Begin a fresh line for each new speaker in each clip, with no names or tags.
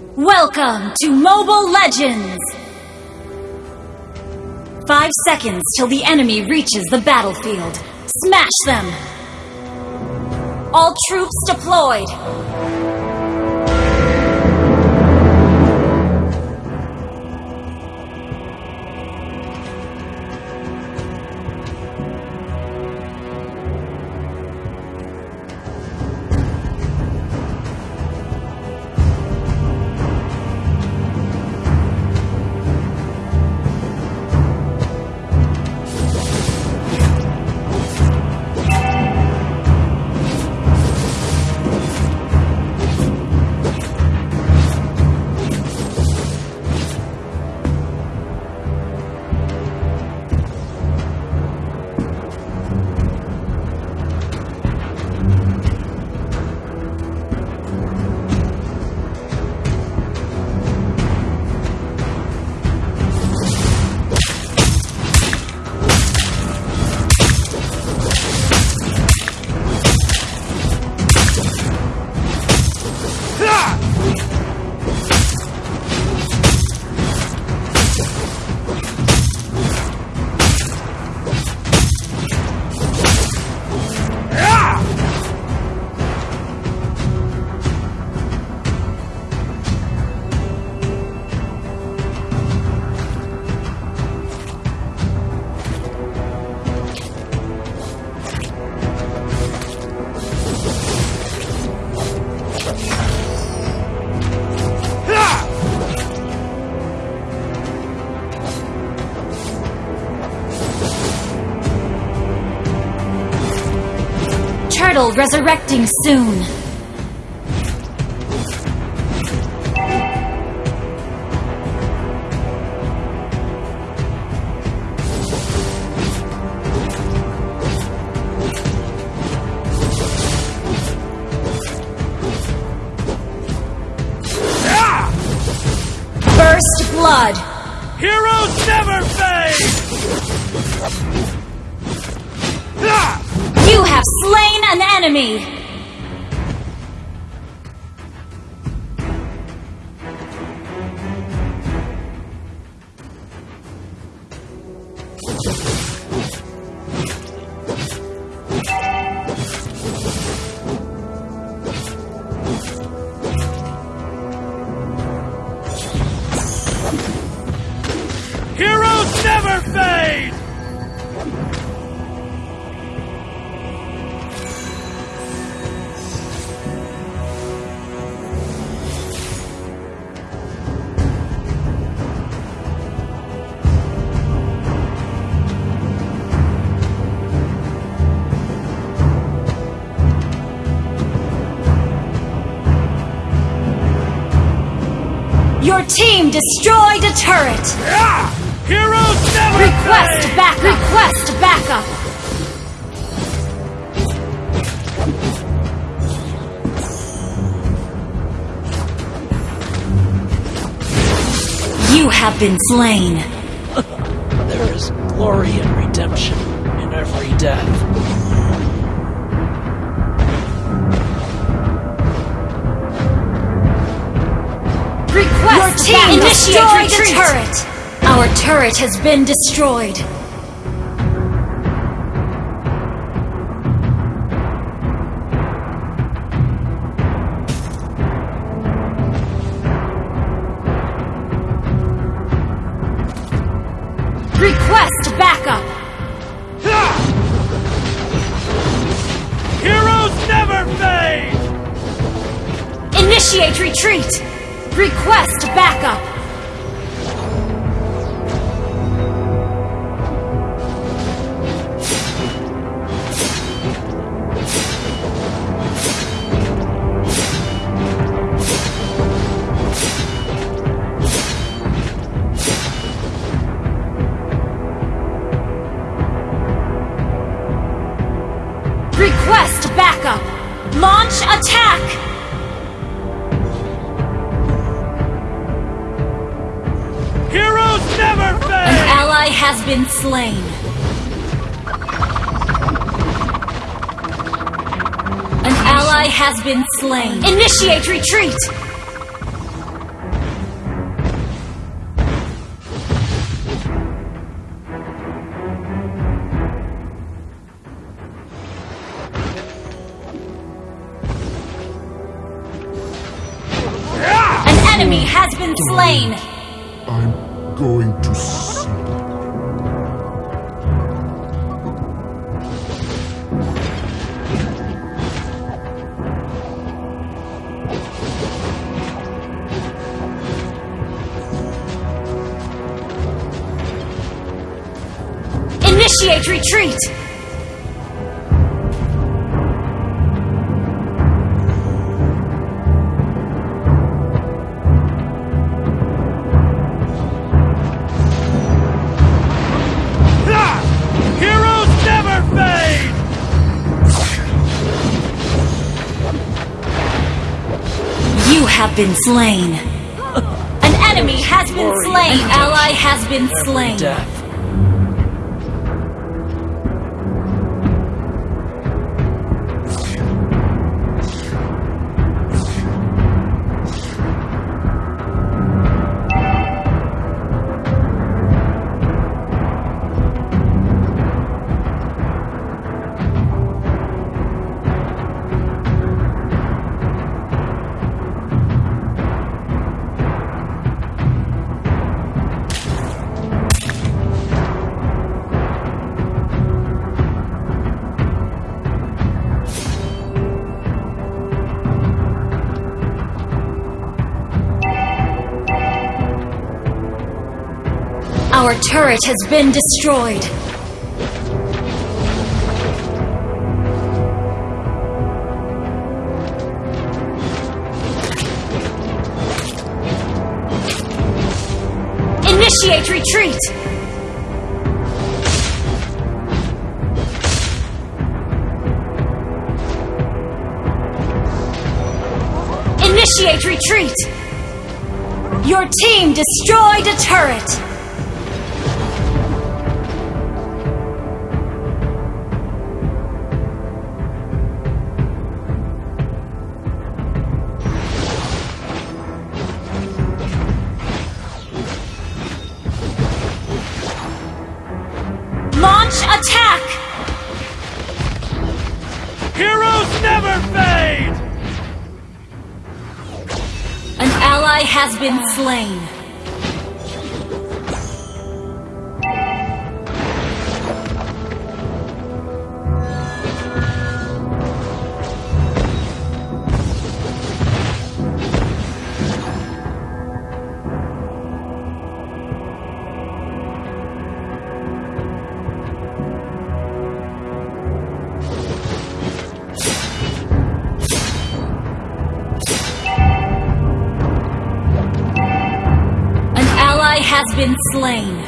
Welcome to Mobile Legends! Five seconds till the enemy reaches the battlefield. Smash them! All troops deployed! Turtle resurrecting soon. An enemy. Your team destroyed a turret.
Ah! Heroes never
Request
fade!
back. Request backup. You have been slain.
There is glory and redemption in every death.
Request
Your team
initiate retreat. turret. Our turret has been destroyed. Request backup.
Heroes never fade!
Initiate retreat. Request backup. Slain. An ally has been slain. Initiate retreat! Initiate retreat.
Ah! Heroes never fade!
You have been slain. An enemy has been slain. An ally has been
Every
slain. Our turret has been destroyed. Initiate retreat! Initiate retreat! Your team destroyed a turret! Has been slain. Been slain.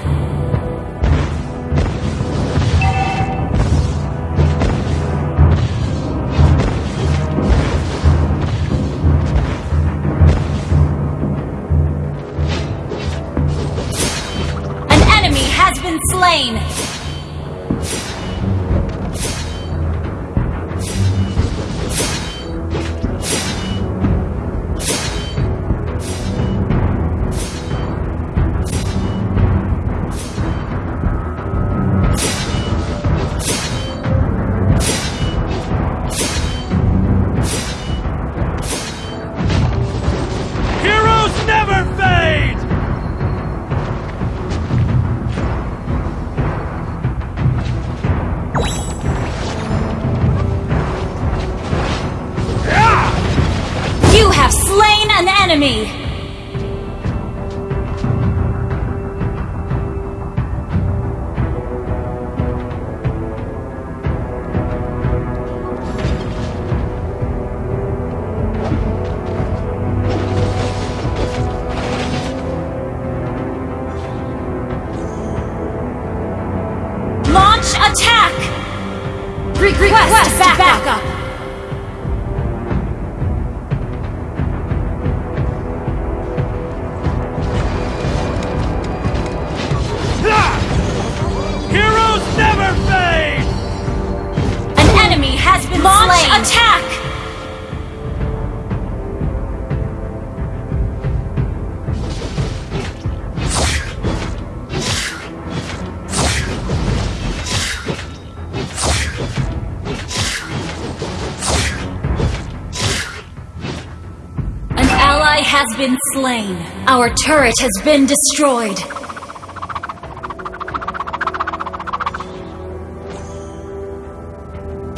Been slain. Our turret has been destroyed.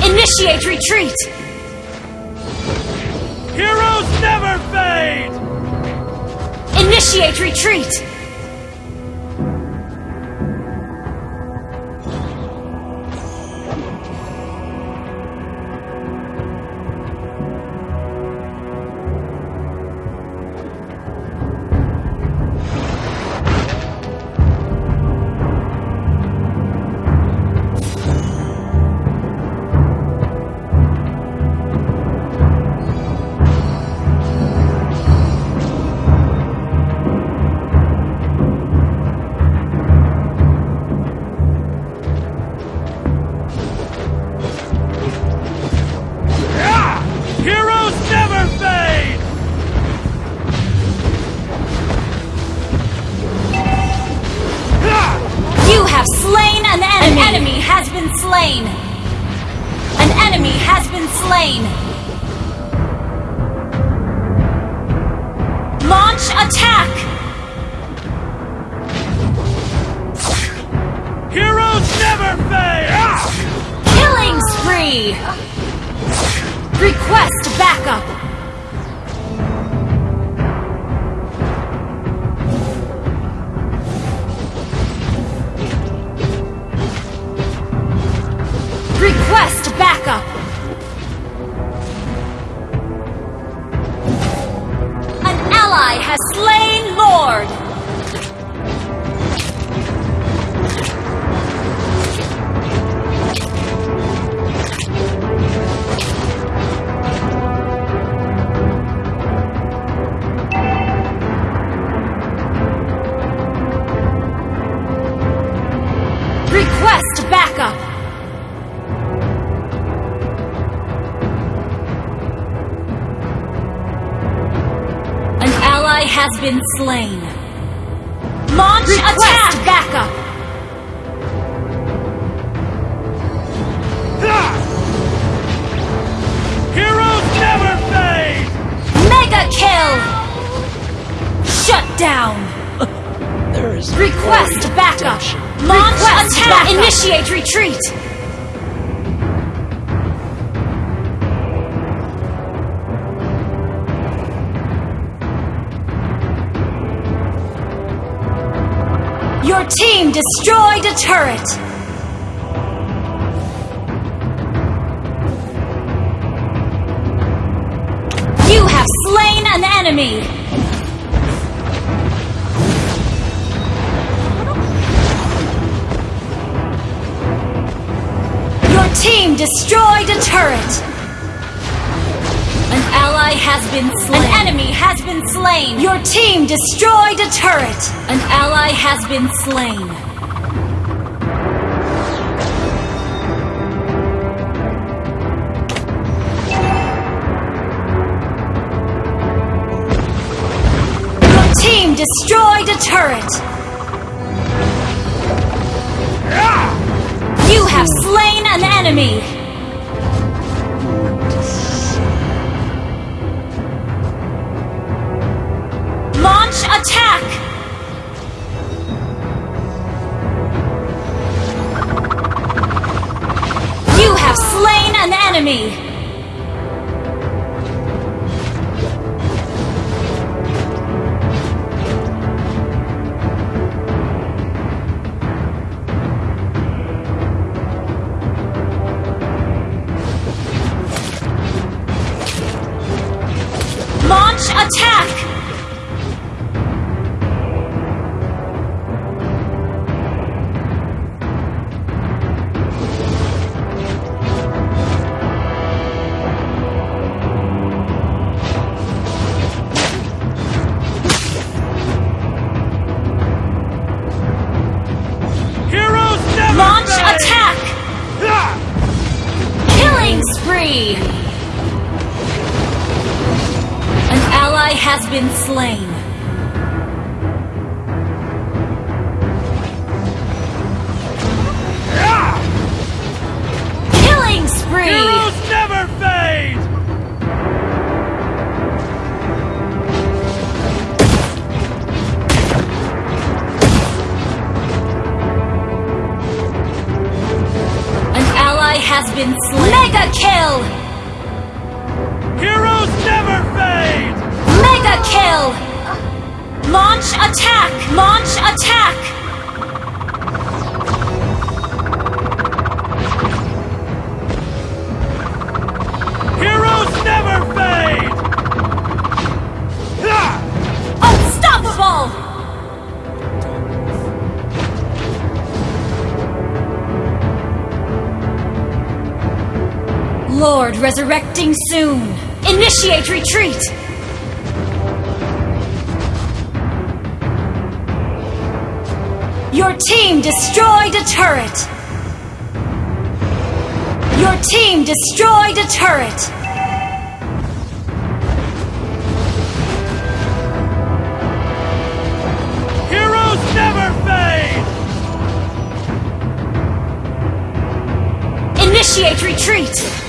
Initiate retreat!
Heroes never fade!
Initiate retreat! Request backup! An ally has been slain. Launch attack! backup!
Ah! Heroes never fade!
Mega kill! Shut down!
There is
Request
glory in
backup!
redemption.
Launch attack! Initiate retreat! Your team destroyed a turret! You have slain an enemy! Destroyed a turret! An ally has been slain. An enemy has been slain. Your team destroyed a turret. An ally has been slain. Your team destroyed a turret. You have slain an enemy. Slain An ally has been slain. Been slain. Mega kill!
Heroes never fade!
Mega kill! Launch attack! Launch attack! Lord resurrecting soon. Initiate retreat! Your team destroyed a turret! Your team destroyed a turret!
Heroes never fade!
Initiate retreat!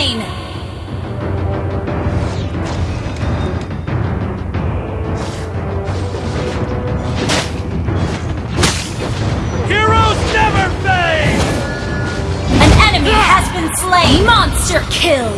Slain!
Heroes never fade!
An enemy has been slain! Monster kill!